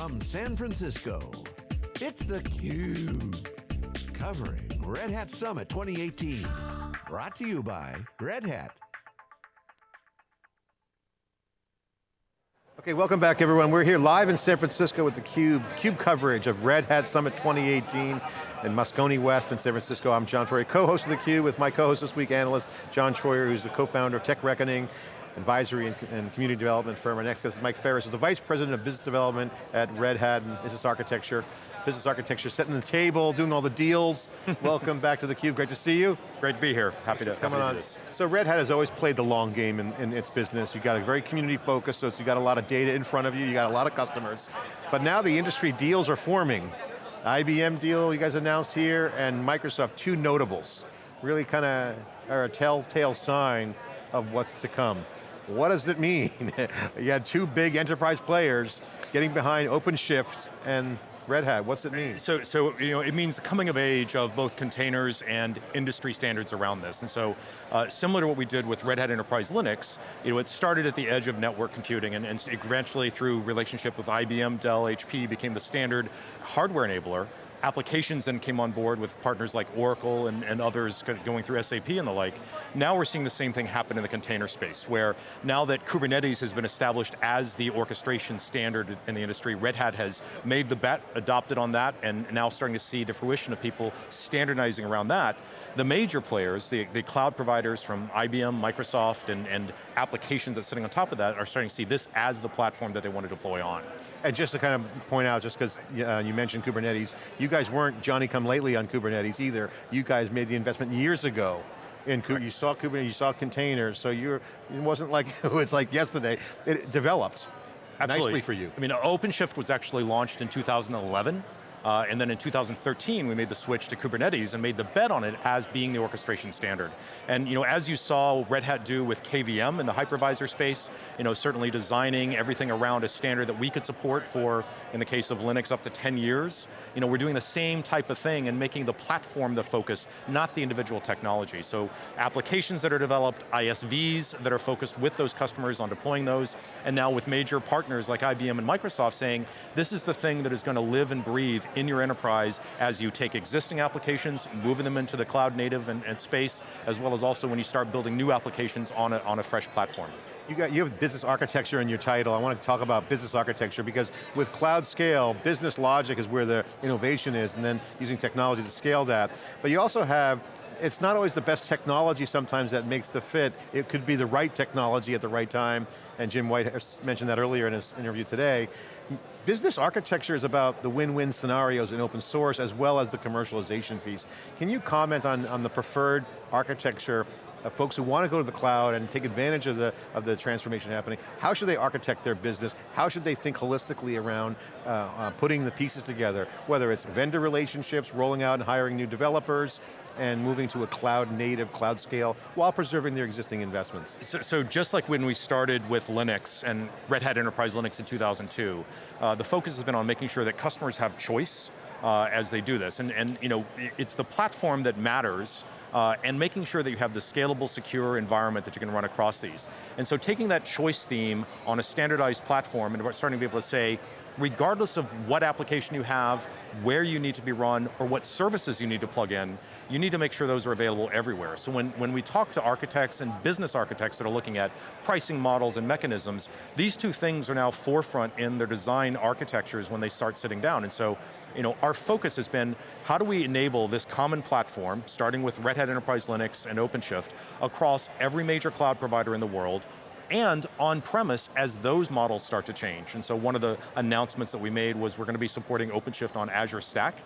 From San Francisco, it's theCUBE. Covering Red Hat Summit 2018. Brought to you by Red Hat. Okay, welcome back everyone. We're here live in San Francisco with theCUBE, CUBE coverage of Red Hat Summit 2018 in Moscone West in San Francisco. I'm John Furrier, co-host of theCUBE with my co-host this week, analyst John Troyer, who's the co-founder of Tech Reckoning, advisory and, and, community development firm. Our next guest is Mike Ferris, who's the Vice President of Business Development at Red Hat and Business Architecture. Business Architecture, setting the table, doing all the deals. Welcome back to theCUBE, great to see you. Great to be here, happy to, come on. So Red Hat has always played the long game in, in its business. You got a very community focused, so you got a lot of data in front of you, you got a lot of customers. But now the industry deals are forming. IBM deal you guys announced here, and Microsoft, two notables. Really kind of are a telltale sign of what's to come. What does it mean? you had two big enterprise players getting behind OpenShift and Red Hat, what's it mean? So, so you know, it means the coming of age of both containers and industry standards around this. And so, uh, similar to what we did with Red Hat Enterprise Linux, you know, it started at the edge of network computing and, and eventually through relationship with IBM, Dell, HP became the standard hardware enabler applications then came on board with partners like Oracle and, and others going through SAP and the like. Now we're seeing the same thing happen in the container space, where now that Kubernetes has been established as the orchestration standard in the industry, Red Hat has made the bet, adopted on that, and now starting to see the fruition of people standardizing around that. The major players, the, the cloud providers from IBM, Microsoft, and, and applications that's sitting on top of that are starting to see this as the platform that they want to deploy on. And just to kind of point out, just because uh, you mentioned Kubernetes, you guys weren't Johnny come lately on Kubernetes either. You guys made the investment years ago in you saw Kubernetes, you saw containers, so you're, it wasn't like it was like yesterday. It developed Absolutely. nicely for you. I mean, OpenShift was actually launched in 2011. Uh, and then in 2013, we made the switch to Kubernetes and made the bet on it as being the orchestration standard. And you know, as you saw Red Hat do with KVM in the hypervisor space, you know, certainly designing everything around a standard that we could support for, in the case of Linux, up to 10 years. You know, we're doing the same type of thing and making the platform the focus, not the individual technology. So applications that are developed, ISVs that are focused with those customers on deploying those, and now with major partners like IBM and Microsoft saying, this is the thing that is going to live and breathe in your enterprise as you take existing applications, moving them into the cloud native and, and space, as well as also when you start building new applications on a, on a fresh platform. You, got, you have business architecture in your title. I want to talk about business architecture because with cloud scale, business logic is where the innovation is and then using technology to scale that. But you also have it's not always the best technology sometimes that makes the fit. It could be the right technology at the right time, and Jim White mentioned that earlier in his interview today. Business architecture is about the win-win scenarios in open source as well as the commercialization piece. Can you comment on, on the preferred architecture of folks who want to go to the cloud and take advantage of the, of the transformation happening, how should they architect their business? How should they think holistically around uh, uh, putting the pieces together? Whether it's vendor relationships, rolling out and hiring new developers, and moving to a cloud native, cloud scale, while preserving their existing investments. So, so just like when we started with Linux and Red Hat Enterprise Linux in 2002, uh, the focus has been on making sure that customers have choice uh, as they do this. And, and you know, it's the platform that matters uh, and making sure that you have the scalable, secure environment that you can run across these. And so taking that choice theme on a standardized platform and starting to be able to say, regardless of what application you have, where you need to be run, or what services you need to plug in, you need to make sure those are available everywhere. So when, when we talk to architects and business architects that are looking at pricing models and mechanisms, these two things are now forefront in their design architectures when they start sitting down. And so, you know, our focus has been, how do we enable this common platform, starting with Red Hat Enterprise Linux and OpenShift, across every major cloud provider in the world, and on-premise as those models start to change. And so one of the announcements that we made was we're going to be supporting OpenShift on Azure Stack,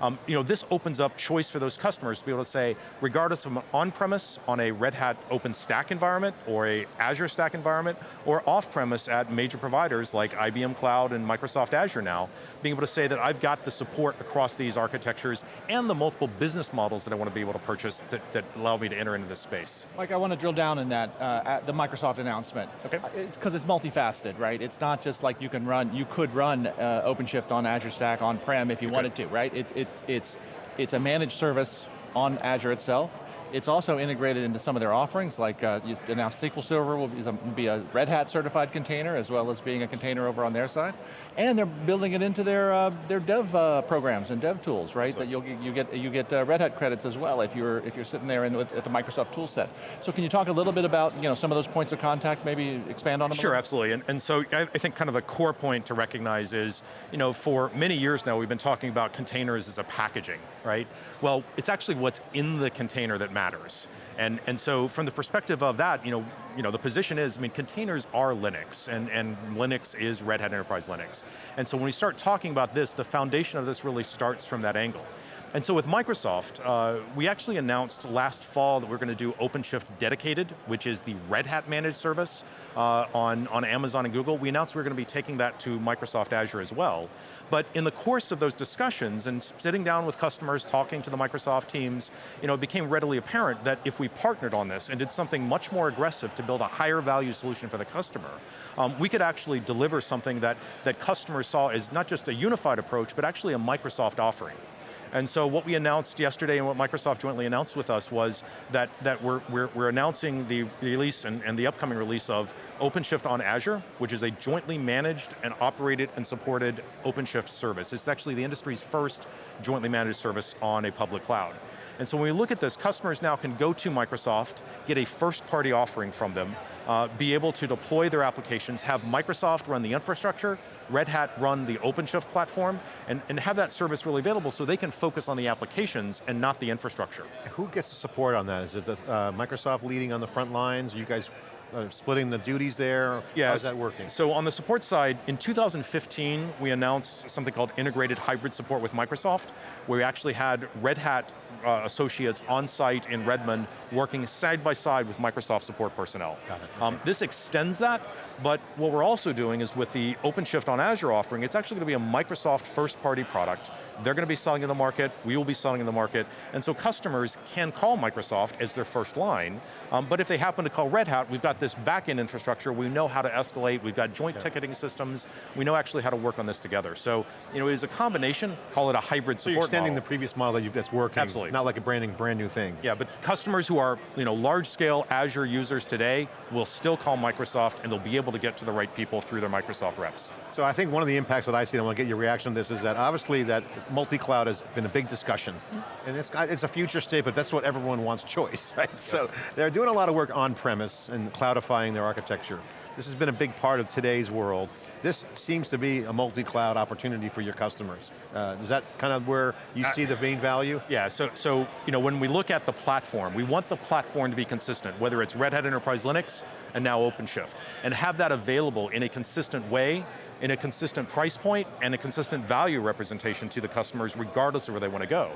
um, you know, this opens up choice for those customers to be able to say, regardless of on-premise on a Red Hat OpenStack environment or a Azure Stack environment, or off-premise at major providers like IBM Cloud and Microsoft Azure now, being able to say that I've got the support across these architectures and the multiple business models that I want to be able to purchase that, that allow me to enter into this space. Mike, I want to drill down in that, uh, at the Microsoft announcement. Okay. Uh, it's because it's multifaceted, right? It's not just like you can run, you could run uh, OpenShift on Azure Stack on-prem if you wanted to, right? It's, it, it's, it's, a managed service on Azure itself. It's also integrated into some of their offerings, like uh, announced SQL Server will be a Red Hat certified container, as well as being a container over on their side. And they're building it into their, uh, their dev uh, programs and dev tools, right? So that you'll, you get, you get uh, Red Hat credits as well if you're, if you're sitting there in, with, at the Microsoft tool set. So can you talk a little bit about you know, some of those points of contact, maybe expand on them? Sure, absolutely. And, and so I, I think kind of the core point to recognize is, you know, for many years now we've been talking about containers as a packaging, right? Well, it's actually what's in the container that matters. And, and so from the perspective of that, you know, you know, the position is, I mean, containers are Linux, and, and Linux is Red Hat Enterprise Linux. And so when we start talking about this, the foundation of this really starts from that angle. And so with Microsoft, uh, we actually announced last fall that we're going to do OpenShift Dedicated, which is the Red Hat managed service uh, on, on Amazon and Google. We announced we are going to be taking that to Microsoft Azure as well. But in the course of those discussions and sitting down with customers, talking to the Microsoft teams, you know, it became readily apparent that if we partnered on this and did something much more aggressive to build a higher value solution for the customer, um, we could actually deliver something that, that customers saw as not just a unified approach, but actually a Microsoft offering. And so what we announced yesterday and what Microsoft jointly announced with us was that, that we're, we're, we're announcing the release and, and the upcoming release of OpenShift on Azure, which is a jointly managed and operated and supported OpenShift service. It's actually the industry's first jointly managed service on a public cloud. And so when we look at this, customers now can go to Microsoft, get a first party offering from them, uh, be able to deploy their applications, have Microsoft run the infrastructure, Red Hat run the OpenShift platform, and, and have that service really available so they can focus on the applications and not the infrastructure. Who gets the support on that? Is it the, uh, Microsoft leading on the front lines? Are you guys uh, splitting the duties there? Yeah, How's that working? So on the support side, in 2015, we announced something called integrated hybrid support with Microsoft, where we actually had Red Hat uh, associates on site in Redmond working side by side with Microsoft support personnel. Got it. Um, this extends that, but what we're also doing is with the OpenShift on Azure offering, it's actually going to be a Microsoft first party product. They're going to be selling in the market, we will be selling in the market, and so customers can call Microsoft as their first line, um, but if they happen to call Red Hat, we've got this back-end infrastructure, we know how to escalate, we've got joint yeah. ticketing systems, we know actually how to work on this together. So, you know, it is a combination, call it a hybrid so support you're extending model. the previous model that you've, that's working. Absolutely. Not like a branding, brand new thing. Yeah, but customers who are you know, large-scale Azure users today will still call Microsoft and they'll be able to get to the right people through their Microsoft reps. So I think one of the impacts that I see, and I want to get your reaction on this, is that obviously that multi-cloud has been a big discussion. And it's, it's a future state, but that's what everyone wants choice, right? So they're doing a lot of work on-premise and cloudifying their architecture. This has been a big part of today's world. This seems to be a multi-cloud opportunity for your customers. Uh, is that kind of where you uh, see the main value? Yeah, so, so you know, when we look at the platform, we want the platform to be consistent, whether it's Red Hat Enterprise Linux and now OpenShift, and have that available in a consistent way in a consistent price point and a consistent value representation to the customers regardless of where they want to go.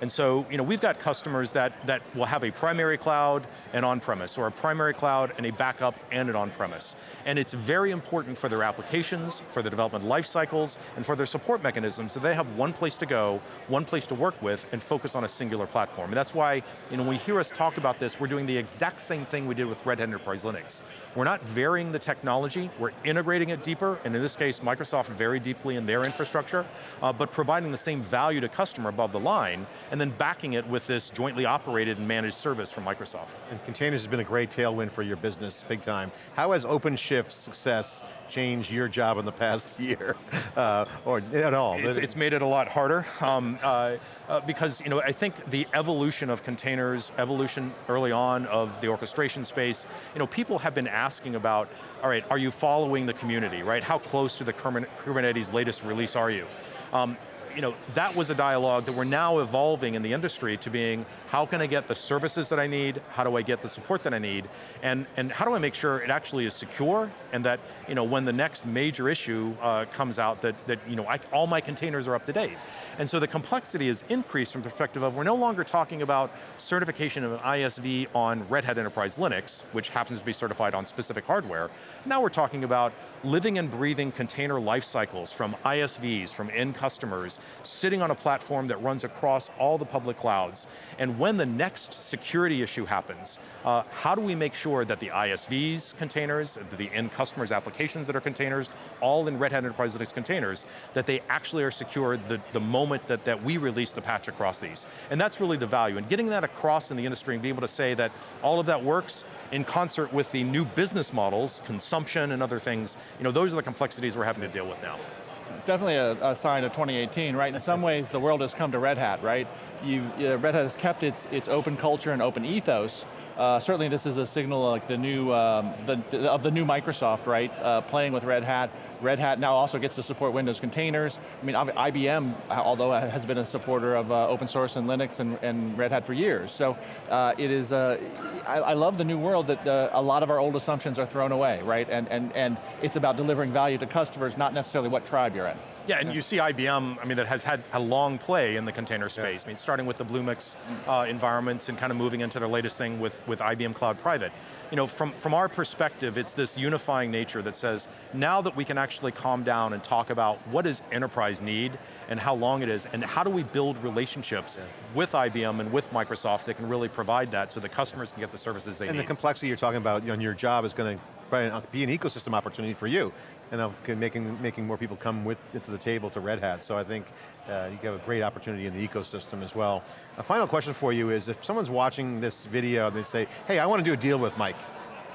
And so, you know, we've got customers that, that will have a primary cloud and on-premise, or a primary cloud and a backup and an on-premise. And it's very important for their applications, for their development life cycles, and for their support mechanisms that they have one place to go, one place to work with, and focus on a singular platform. And that's why, you know, when we hear us talk about this, we're doing the exact same thing we did with Red Hat Enterprise Linux. We're not varying the technology, we're integrating it deeper, and in this case, Microsoft very deeply in their infrastructure, uh, but providing the same value to customer above the line, and then backing it with this jointly operated and managed service from Microsoft. And containers has been a great tailwind for your business, big time. How has OpenShift success changed your job in the past year, uh, or at all? It's, it's, made it a lot harder, um, uh, uh, because you know, I think the evolution of containers, evolution early on of the orchestration space, you know, people have been asking about, all right, are you following the community, right? How close to the Kubernetes latest release are you? Um, you know, that was a dialogue that we're now evolving in the industry to being, how can I get the services that I need, how do I get the support that I need, and, and how do I make sure it actually is secure, and that, you know, when the next major issue uh, comes out, that, that you know, I, all my containers are up to date. And so the complexity is increased from the perspective of, we're no longer talking about certification of an ISV on Red Hat Enterprise Linux, which happens to be certified on specific hardware. Now we're talking about living and breathing container life cycles from ISVs, from end customers, sitting on a platform that runs across all the public clouds. And when the next security issue happens, uh, how do we make sure that the ISVs containers, the end customers applications that are containers, all in Red Hat Enterprise Linux containers, that they actually are secure the, the moment that, that we release the patch across these. And that's really the value. And getting that across in the industry and being able to say that all of that works in concert with the new business models, consumption and other things, you know, those are the complexities we're having to deal with now definitely a, a, sign of 2018, right? In some ways, the world has come to Red Hat, right? You, uh, Red Hat has kept its, its open culture and open ethos, uh, certainly this is a signal like the new, um, the, of the new Microsoft, right? Uh, playing with Red Hat. Red Hat now also gets to support Windows containers. I mean, IBM, although has been a supporter of uh, open source and Linux and, and, Red Hat for years. So uh, it is, uh, I, I, love the new world that uh, a lot of our old assumptions are thrown away, right? And, and, and it's about delivering value to customers, not necessarily what tribe you're in. Yeah, and you see IBM, I mean, that has had a long play in the container space. Yeah. I mean, starting with the Bluemix uh, environments and kind of moving into their latest thing with, with IBM Cloud Private. You know, from, from our perspective, it's this unifying nature that says, now that we can actually calm down and talk about what does enterprise need and how long it is, and how do we build relationships yeah. with IBM and with Microsoft that can really provide that so the customers can get the services they and need. And the complexity you're talking about on your job is going to be an ecosystem opportunity for you and making, making more people come with to the table to Red Hat. So I think uh, you have a great opportunity in the ecosystem as well. A final question for you is, if someone's watching this video and they say, hey, I want to do a deal with Mike.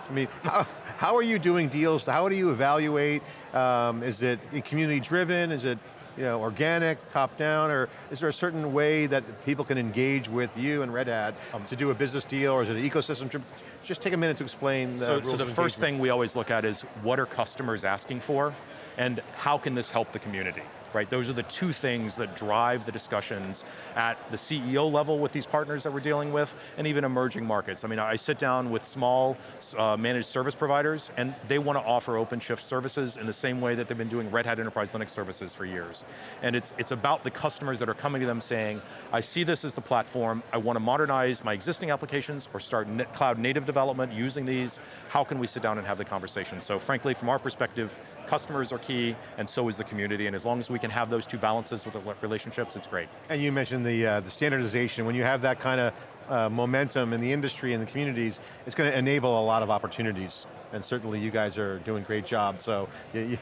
I mean, how, how are you doing deals? How do you evaluate? Um, is it community driven? Is it you know, organic, top down, or is there a certain way that people can engage with you and Red Hat um, to do a business deal, or is it an ecosystem? Just take a minute to explain the So, so the first thing we always look at is what are customers asking for, and how can this help the community? Right? Those are the two things that drive the discussions at the CEO level with these partners that we're dealing with, and even emerging markets. I mean, I sit down with small uh, managed service providers, and they want to offer OpenShift services in the same way that they've been doing Red Hat Enterprise Linux services for years. And it's, it's about the customers that are coming to them saying, I see this as the platform, I want to modernize my existing applications or start cloud native development using these, how can we sit down and have the conversation? So frankly, from our perspective, customers are key, and so is the community, and as long as we can have those two balances with the relationships, it's great. And you mentioned the, uh, the standardization, when you have that kind of uh, momentum in the industry and the communities, it's going to enable a lot of opportunities and certainly you guys are doing a great job, so you,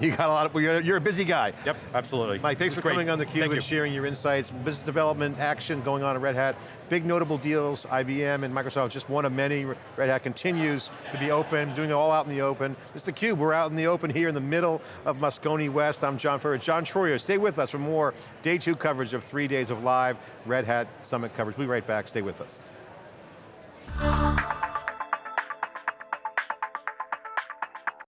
you got a lot of, you're, you're, a busy guy. Yep, absolutely. Mike, thanks for great. coming on theCUBE and sharing your insights, business development, action going on at Red Hat, big notable deals, IBM and Microsoft, just one of many. Red Hat continues to be open, doing it all out in the open. This is theCUBE, we're out in the open here in the middle of Moscone West. I'm John Furrier, John Troyer, stay with us for more day two coverage of three days of live Red Hat Summit coverage. We'll be right back, Stay with us.